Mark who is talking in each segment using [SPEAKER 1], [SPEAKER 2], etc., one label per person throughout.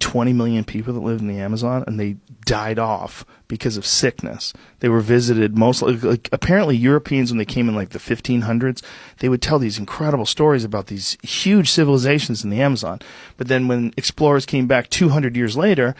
[SPEAKER 1] 20 million people that lived in the Amazon, and they died off because of sickness. They were visited mostly, like, apparently Europeans when they came in like the 1500s, they would tell these incredible stories about these huge civilizations in the Amazon. But then when explorers came back 200 years later,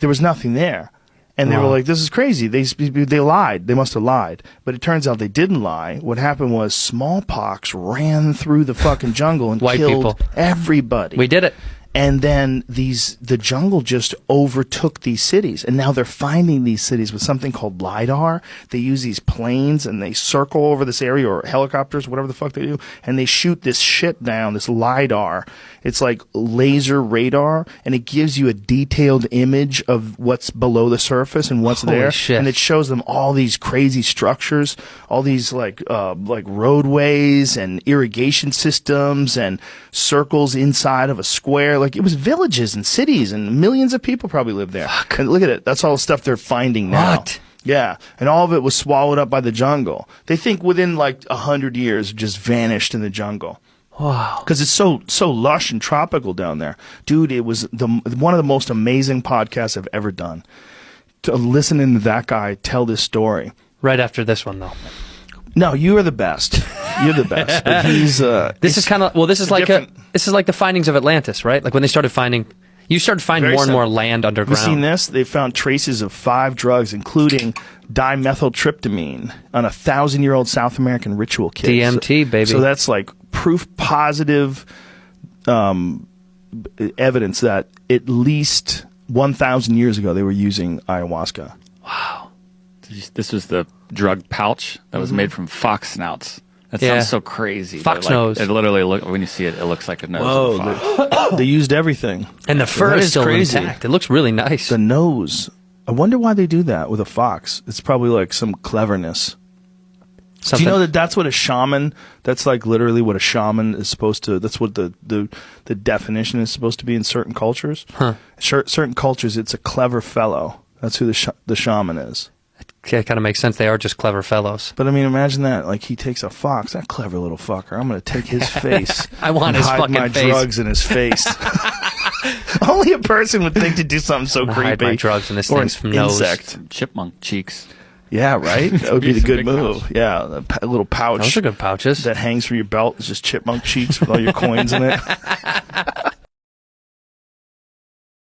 [SPEAKER 1] there was nothing there. And they were like, "This is crazy." They they lied. They must have lied. But it turns out they didn't lie. What happened was smallpox ran through the fucking jungle and
[SPEAKER 2] White
[SPEAKER 1] killed
[SPEAKER 2] people.
[SPEAKER 1] everybody
[SPEAKER 2] We did it.
[SPEAKER 1] And then these the jungle just overtook these cities. And now they're finding these cities with something called lidar. They use these planes and they circle over this area or helicopters whatever the fuck they do. And they shoot this shit down this lidar. It's like laser radar. And it gives you a detailed image of what's below the surface and what's
[SPEAKER 2] Holy
[SPEAKER 1] there.
[SPEAKER 2] shit.
[SPEAKER 1] and it shows them all these crazy structures all these like uh like roadways and irrigation systems and circles inside of a square like it was villages and cities and millions of people probably lived there and look at it that's all the stuff they're finding now
[SPEAKER 2] What?
[SPEAKER 1] yeah and all of it was swallowed up by the jungle they think within like a hundred years it just vanished in the jungle
[SPEAKER 2] Wow.
[SPEAKER 1] because it's so so lush and tropical down there, dude. It was the one of the most amazing podcasts I've ever done. To listening to that guy tell this story.
[SPEAKER 2] Right after this one, though.
[SPEAKER 1] No, you are the best. You're the best. But he's uh,
[SPEAKER 2] This is kind of well. This is like a, this is like the findings of Atlantis, right? Like when they started finding, you started finding
[SPEAKER 1] Very
[SPEAKER 2] more and more
[SPEAKER 1] similar.
[SPEAKER 2] land
[SPEAKER 1] Have you
[SPEAKER 2] underground.
[SPEAKER 1] seen this? They found traces of five drugs, including dimethyltryptamine, on a thousand-year-old South American ritual kit.
[SPEAKER 2] DMT,
[SPEAKER 1] So-
[SPEAKER 2] baby.
[SPEAKER 1] So that's like proof positive um, evidence that at least one thousand years ago they were using ayahuasca. Wow.
[SPEAKER 3] This was the drug pouch that was made from fox snouts. That
[SPEAKER 2] Yeah.
[SPEAKER 3] sounds so crazy.
[SPEAKER 2] Fox
[SPEAKER 3] like,
[SPEAKER 2] nose.
[SPEAKER 3] It literally look when you see it, it looks like a nose. of a fox.
[SPEAKER 1] they used everything.
[SPEAKER 2] and the fur
[SPEAKER 1] That
[SPEAKER 2] is
[SPEAKER 1] is
[SPEAKER 2] still
[SPEAKER 1] crazy.
[SPEAKER 2] intact. It looks really nice.
[SPEAKER 1] The nose. I wonder why they do that with a fox. It's probably like some cleverness. Do you know that that's what a shaman? That's like literally what a shaman is supposed to. That's what the the, the definition is supposed to be in certain cultures.
[SPEAKER 2] Huh.
[SPEAKER 1] Certain cultures, it's a clever fellow. That's who the sh- the shaman is.
[SPEAKER 2] Yeah, kind of makes sense. They are just clever fellows.
[SPEAKER 1] But I mean, imagine that. Like he takes a fox, that clever little fucker. I'm gonna take his face.
[SPEAKER 2] I want
[SPEAKER 1] and
[SPEAKER 2] his
[SPEAKER 1] hide
[SPEAKER 2] fucking
[SPEAKER 1] my
[SPEAKER 2] face.
[SPEAKER 1] drugs in his face. Only a person would think to do something so
[SPEAKER 2] I'm gonna hide
[SPEAKER 1] creepy.
[SPEAKER 2] my drugs in this
[SPEAKER 1] or
[SPEAKER 2] thing's
[SPEAKER 1] an
[SPEAKER 2] nose.
[SPEAKER 1] insect.
[SPEAKER 3] Chipmunk cheeks.
[SPEAKER 1] Yeah, right. That would be
[SPEAKER 3] Be
[SPEAKER 1] the good move.
[SPEAKER 3] pouch.
[SPEAKER 1] Yeah, a, a little pouch
[SPEAKER 2] Those are good pouches.
[SPEAKER 1] that hangs from your belt. It's just chipmunk cheeks with all your coins in it.